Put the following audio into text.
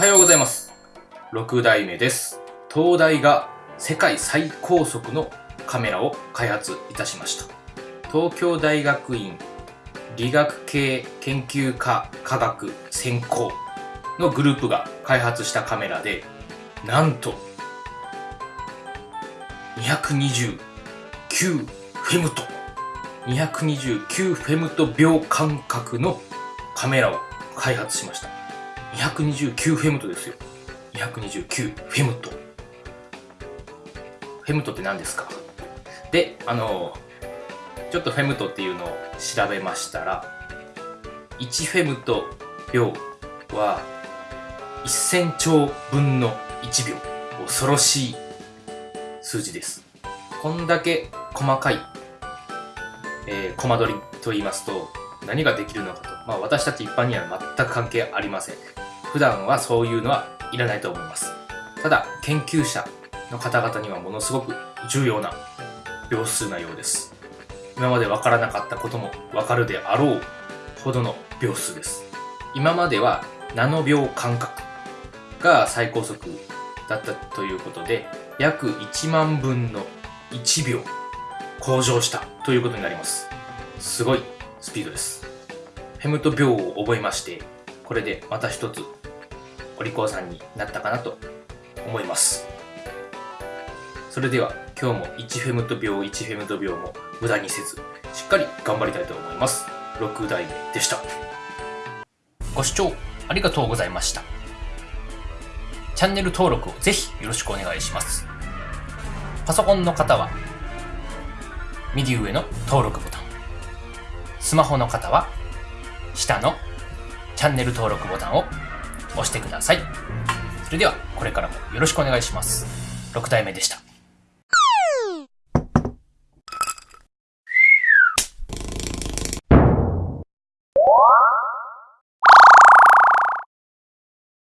はようございます。6代目です。東大が世界最高速のカメラを開発いたしました。東京大学院理学系研究科科学専攻のグループが開発したカメラで、なんと229フェムト229フェムト秒間隔のカメラを開発しました229フェムトですよ。229フェムト。フェムトって何ですか？であのちょっとフェムトっていうのを調べましたら1フェムト秒は1000兆分の1秒。恐ろしい数字です。こんだけ細かい、えー、コマ撮りと言いますと何ができるのかと、まあ、私たち一般には全く関係ありません。普段はそういうのはいらないと思います。ただ研究者の方々にはものすごく重要な秒数なようです。今まで分からなかったことも分かるであろうほどの秒数です。今まではナノ秒間隔が最高速だったということで約1万分の1秒向上したということになります。すごいスピードです。フェムト秒を覚えましてこれでまた一つお利口さんになったかなと思います。それでは今日も1フェムト秒1フェムト秒も無駄にせずしっかり頑張りたいと思います。6代目でした。ご視聴ありがとうございました。チャンネル登録をぜひよろしくお願いします。パソコンの方は右上の登録ボタン。スマホの方は下のチャンネル登録ボタンを押してください。それではこれからもよろしくお願いします。6体目でした。